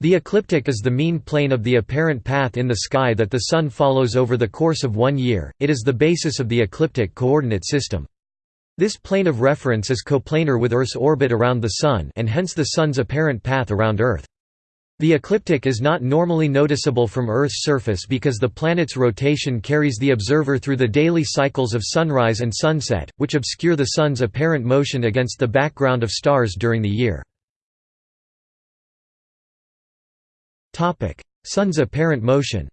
The ecliptic is the mean plane of the apparent path in the sky that the Sun follows over the course of one year, it is the basis of the ecliptic coordinate system. This plane of reference is coplanar with Earth's orbit around the Sun and hence the Sun's apparent path around Earth. The ecliptic is not normally noticeable from Earth's surface because the planet's rotation carries the observer through the daily cycles of sunrise and sunset, which obscure the Sun's apparent motion against the background of stars during the year. Sun's apparent motion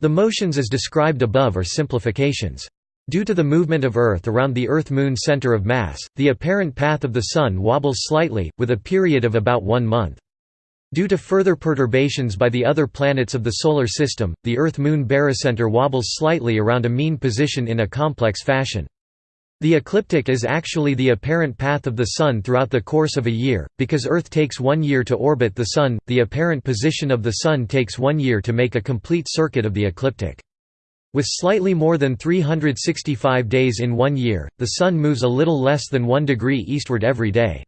The motions as described above are simplifications. Due to the movement of Earth around the Earth-Moon center of mass, the apparent path of the Sun wobbles slightly, with a period of about one month. Due to further perturbations by the other planets of the Solar System, the Earth-Moon barycenter wobbles slightly around a mean position in a complex fashion. The ecliptic is actually the apparent path of the Sun throughout the course of a year, because Earth takes one year to orbit the Sun, the apparent position of the Sun takes one year to make a complete circuit of the ecliptic. With slightly more than 365 days in one year, the Sun moves a little less than one degree eastward every day.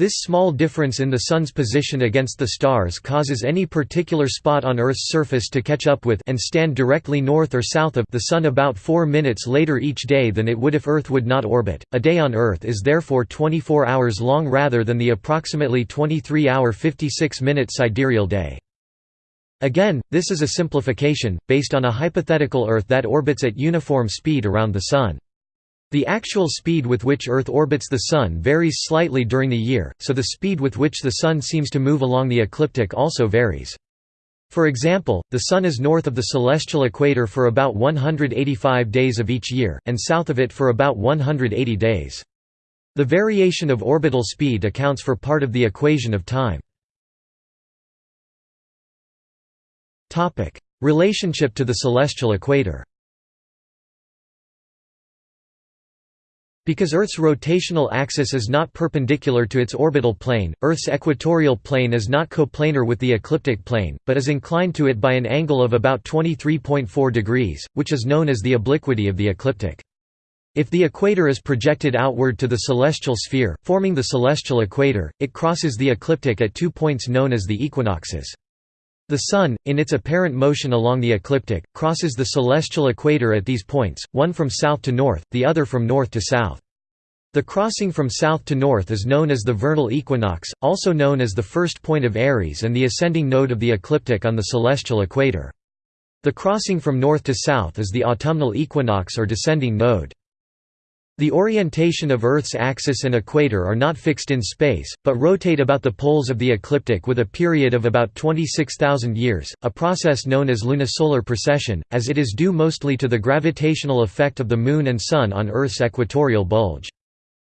This small difference in the Sun's position against the stars causes any particular spot on Earth's surface to catch up with and stand directly north or south of the Sun about 4 minutes later each day than it would if Earth would not orbit. A day on Earth is therefore 24 hours long rather than the approximately 23-hour 56-minute sidereal day. Again, this is a simplification, based on a hypothetical Earth that orbits at uniform speed around the Sun. The actual speed with which Earth orbits the Sun varies slightly during the year, so the speed with which the Sun seems to move along the ecliptic also varies. For example, the Sun is north of the celestial equator for about 185 days of each year, and south of it for about 180 days. The variation of orbital speed accounts for part of the equation of time. Relationship to the celestial equator Because Earth's rotational axis is not perpendicular to its orbital plane, Earth's equatorial plane is not coplanar with the ecliptic plane, but is inclined to it by an angle of about 23.4 degrees, which is known as the obliquity of the ecliptic. If the equator is projected outward to the celestial sphere, forming the celestial equator, it crosses the ecliptic at two points known as the equinoxes. The Sun, in its apparent motion along the ecliptic, crosses the celestial equator at these points, one from south to north, the other from north to south. The crossing from south to north is known as the vernal equinox, also known as the first point of Aries and the ascending node of the ecliptic on the celestial equator. The crossing from north to south is the autumnal equinox or descending node. The orientation of Earth's axis and equator are not fixed in space, but rotate about the poles of the ecliptic with a period of about 26,000 years, a process known as lunisolar precession, as it is due mostly to the gravitational effect of the Moon and Sun on Earth's equatorial bulge.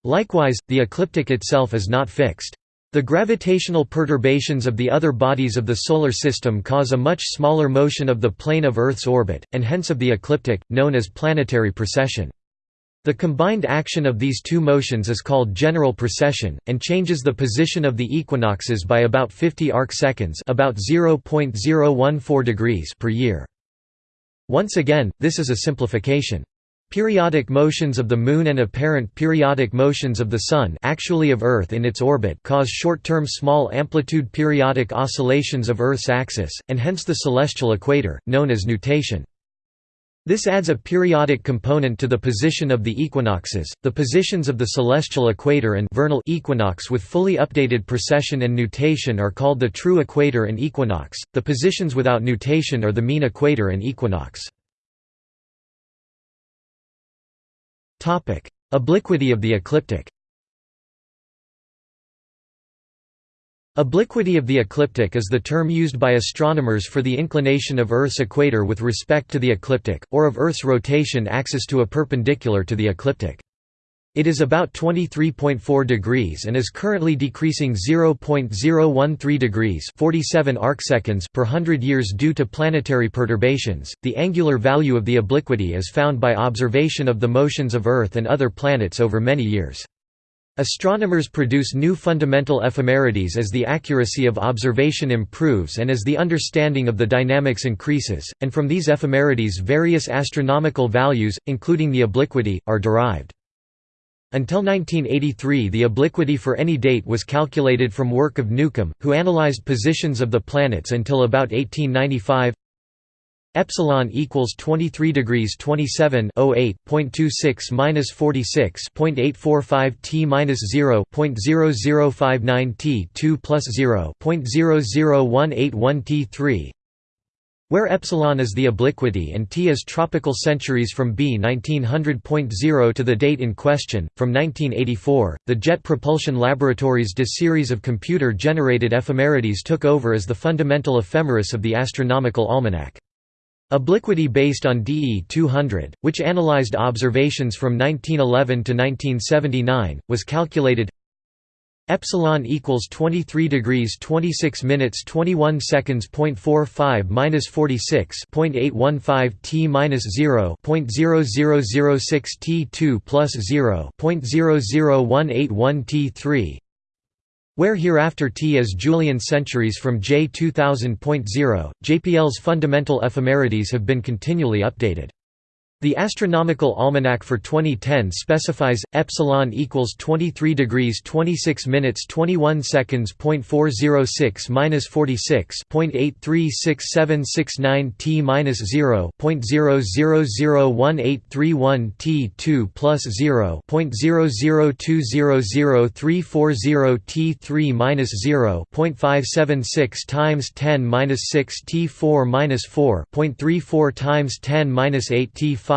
Likewise, the ecliptic itself is not fixed. The gravitational perturbations of the other bodies of the Solar System cause a much smaller motion of the plane of Earth's orbit, and hence of the ecliptic, known as planetary precession. The combined action of these two motions is called general precession, and changes the position of the equinoxes by about 50 arcseconds about 0.014 degrees per year. Once again, this is a simplification. Periodic motions of the Moon and apparent periodic motions of the Sun actually of Earth in its orbit cause short-term small amplitude periodic oscillations of Earth's axis, and hence the celestial equator, known as nutation. This adds a periodic component to the position of the equinoxes. The positions of the celestial equator and vernal equinox with fully updated precession and nutation are called the true equator and equinox. The positions without nutation are the mean equator and equinox. Obliquity of the ecliptic. Obliquity of the ecliptic is the term used by astronomers for the inclination of Earth's equator with respect to the ecliptic, or of Earth's rotation axis to a perpendicular to the ecliptic. It is about 23.4 degrees and is currently decreasing 0.013 degrees 47 arcseconds per 100 years due to planetary perturbations. The angular value of the obliquity is found by observation of the motions of Earth and other planets over many years. Astronomers produce new fundamental ephemerides as the accuracy of observation improves and as the understanding of the dynamics increases, and from these ephemerides various astronomical values, including the obliquity, are derived. Until 1983 the obliquity for any date was calculated from work of Newcomb, who analyzed positions of the planets until about 1895 epsilon equals 23 degrees 27 08.26 minus 46 0.845 t minus 0 0.0059 t 2 plus 0 0.00181 t 3 where epsilon is the obliquity and t is tropical centuries from B 1900.0 to the date in question. From 1984, the Jet Propulsion Laboratory's DE series of computer generated ephemerides took over as the fundamental ephemeris of the astronomical almanac. Obliquity based on DE 200, which analyzed observations from 1911 to 1979, was calculated epsilon equals 23 degrees 26 minutes 21 seconds. 0.45 minus 46 0.815 t minus 0 0.0006 t 2 plus 0 0.00181 t 3 where hereafter T is Julian centuries from J 2000.0, JPL's fundamental ephemerides have been continually updated. The astronomical almanac for 2010 specifies epsilon equals 23 degrees 26 minutes 21 seconds. 0.406 minus 46 0.836769 t minus 0 0.001831 t 2 plus 0 0.00200340 t 3 minus 0 0.576 times 10 minus 6 t 4 minus 4 0.34 times 10 minus 8 t 5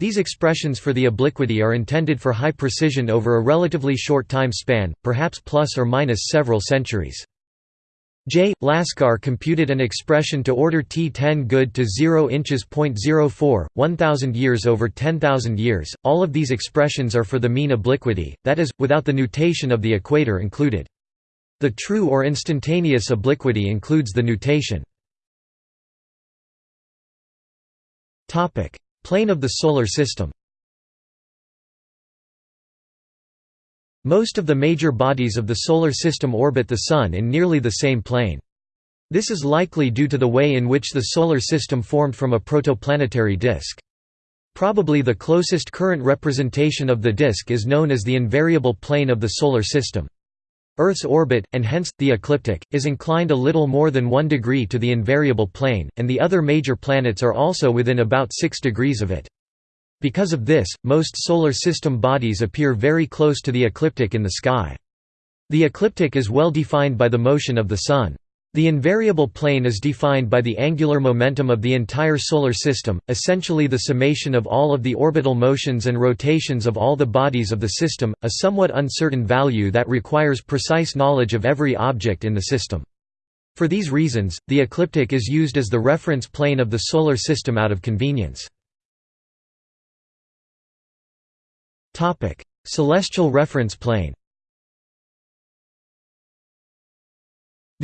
these expressions for the obliquity are intended for high precision over a relatively short time span, perhaps plus or minus several centuries. J. Laskar computed an expression to order T10 good to 0 inches .04, 1000 years over 10,000 years. All of these expressions are for the mean obliquity, that is, without the nutation of the equator included. The true or instantaneous obliquity includes the nutation. Plane of the Solar System Most of the major bodies of the Solar System orbit the Sun in nearly the same plane. This is likely due to the way in which the Solar System formed from a protoplanetary disk. Probably the closest current representation of the disk is known as the invariable plane of the Solar System. Earth's orbit, and hence, the ecliptic, is inclined a little more than 1 degree to the invariable plane, and the other major planets are also within about 6 degrees of it. Because of this, most Solar System bodies appear very close to the ecliptic in the sky. The ecliptic is well defined by the motion of the Sun. The invariable plane is defined by the angular momentum of the entire Solar System, essentially the summation of all of the orbital motions and rotations of all the bodies of the system, a somewhat uncertain value that requires precise knowledge of every object in the system. For these reasons, the ecliptic is used as the reference plane of the Solar System out of convenience. Celestial reference plane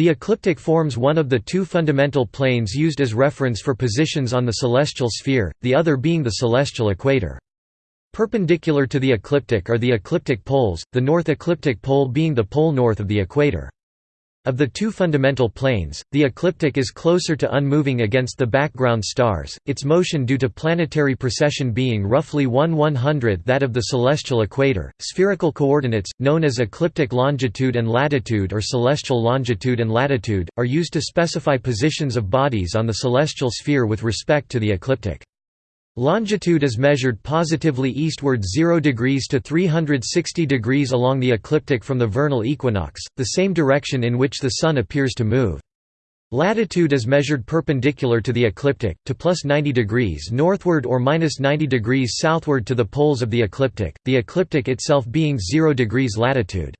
The ecliptic forms one of the two fundamental planes used as reference for positions on the celestial sphere, the other being the celestial equator. Perpendicular to the ecliptic are the ecliptic poles, the north ecliptic pole being the pole north of the equator. Of the two fundamental planes, the ecliptic is closer to unmoving against the background stars, its motion due to planetary precession being roughly 1 100th that of the celestial equator. Spherical coordinates, known as ecliptic longitude and latitude or celestial longitude and latitude, are used to specify positions of bodies on the celestial sphere with respect to the ecliptic. Longitude is measured positively eastward 0 degrees to 360 degrees along the ecliptic from the vernal equinox, the same direction in which the Sun appears to move. Latitude is measured perpendicular to the ecliptic, to plus 90 degrees northward or minus 90 degrees southward to the poles of the ecliptic, the ecliptic itself being 0 degrees latitude.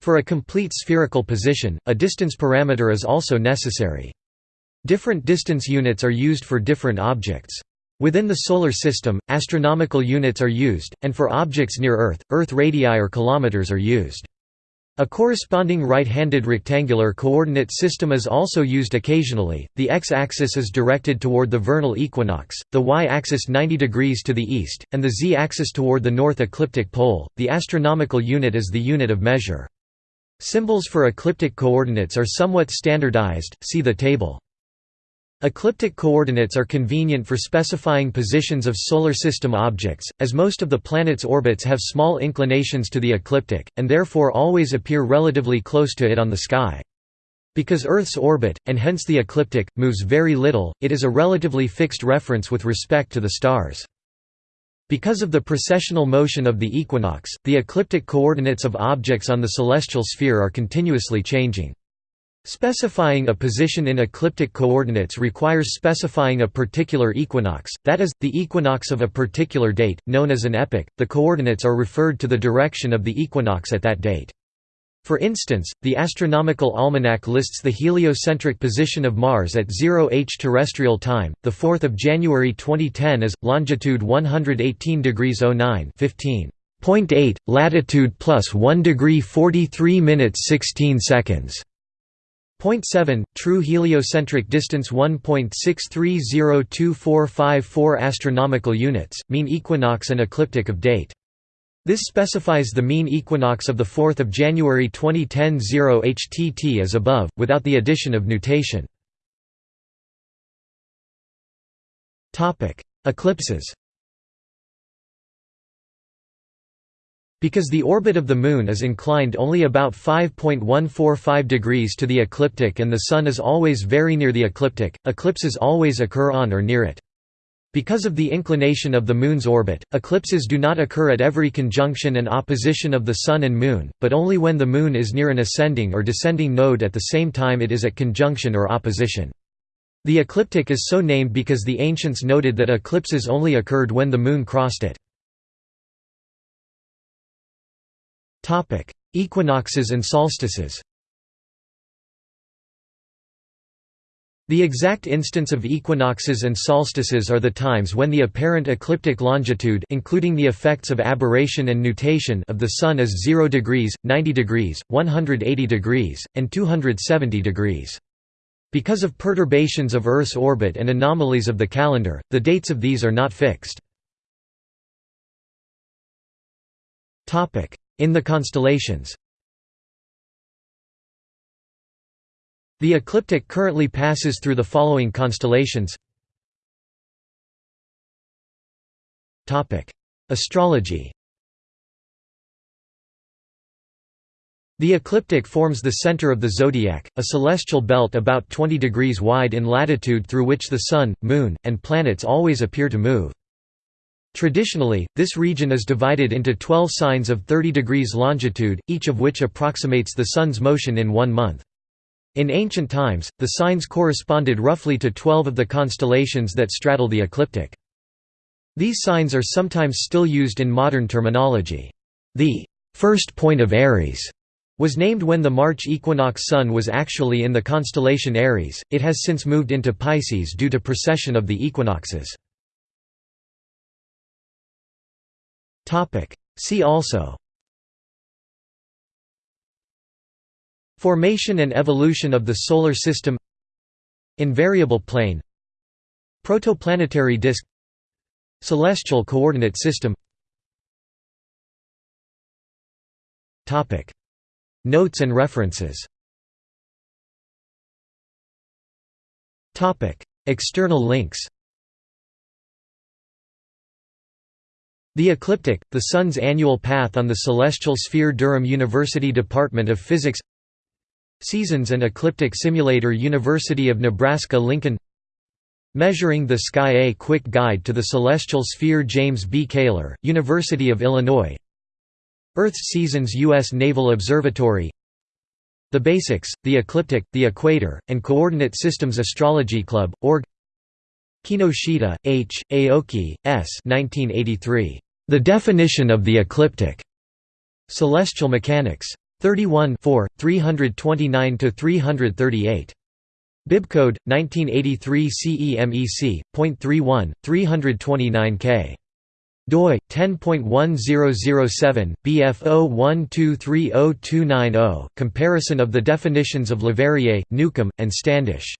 For a complete spherical position, a distance parameter is also necessary. Different distance units are used for different objects. Within the Solar System, astronomical units are used, and for objects near Earth, Earth radii or kilometers are used. A corresponding right-handed rectangular coordinate system is also used occasionally. The x-axis is directed toward the vernal equinox, the y-axis 90 degrees to the east, and the z-axis toward the north ecliptic pole. The astronomical unit is the unit of measure. Symbols for ecliptic coordinates are somewhat standardized. See the table. Ecliptic coordinates are convenient for specifying positions of Solar System objects, as most of the planet's orbits have small inclinations to the ecliptic, and therefore always appear relatively close to it on the sky. Because Earth's orbit, and hence the ecliptic, moves very little, it is a relatively fixed reference with respect to the stars. Because of the precessional motion of the equinox, the ecliptic coordinates of objects on the celestial sphere are continuously changing. Specifying a position in ecliptic coordinates requires specifying a particular equinox, that is, the equinox of a particular date, known as an epoch. The coordinates are referred to the direction of the equinox at that date. For instance, the Astronomical Almanac lists the heliocentric position of Mars at 0h terrestrial time, 4 January 2010 as, longitude 118 degrees 09 15.8, latitude plus 1 degree 43 minutes 16 seconds. Point 7, true heliocentric distance 1.63024454 astronomical units, mean equinox and ecliptic of date. This specifies the mean equinox of the 4th of January 2010 0 HTT as above, without the addition of nutation. Topic Eclipses Because the orbit of the Moon is inclined only about 5.145 degrees to the ecliptic and the Sun is always very near the ecliptic, eclipses always occur on or near it. Because of the inclination of the Moon's orbit, eclipses do not occur at every conjunction and opposition of the Sun and Moon, but only when the Moon is near an ascending or descending node at the same time it is at conjunction or opposition. The ecliptic is so named because the ancients noted that eclipses only occurred when the Moon crossed it. Equinoxes and solstices The exact instance of equinoxes and solstices are the times when the apparent ecliptic longitude including the effects of aberration and nutation of the Sun is 0 degrees, 90 degrees, 180 degrees, and 270 degrees. Because of perturbations of Earth's orbit and anomalies of the calendar, the dates of these are not fixed. In the constellations. The ecliptic currently passes through the following constellations. Astrology. The ecliptic forms the center of the zodiac, a celestial belt about 20 degrees wide in latitude through which the Sun, Moon, and planets always appear to move. Traditionally, this region is divided into 12 signs of 30 degrees longitude, each of which approximates the Sun's motion in one month. In ancient times, the signs corresponded roughly to 12 of the constellations that straddle the ecliptic. These signs are sometimes still used in modern terminology. The first point of Aries was named when the March equinox sun was actually in the constellation Aries, it has since moved into Pisces due to precession of the equinoxes. See also. Formation and evolution of the Solar System. Invariable plane. Protoplanetary disk. Celestial coordinate system. Topic. Notes and references. Topic. External links The Ecliptic, the Sun's annual path on the celestial sphere Durham University Department of Physics Seasons and Ecliptic Simulator University of Nebraska-Lincoln Measuring the Sky A Quick Guide to the Celestial Sphere James B. Kaler, University of Illinois Earth's Seasons U.S. Naval Observatory The Basics, the Ecliptic, the Equator, and Coordinate Systems Astrology Club, org Kinoshita, H., Aoki, S. 1983. The Definition of the Ecliptic. Celestial Mechanics. 31 329–338. Bibcode, 1983 CEMEC, .31, 329K. doi 10.1007 BF01230290 Comparison of the definitions of Leverrier, Newcomb, and Standish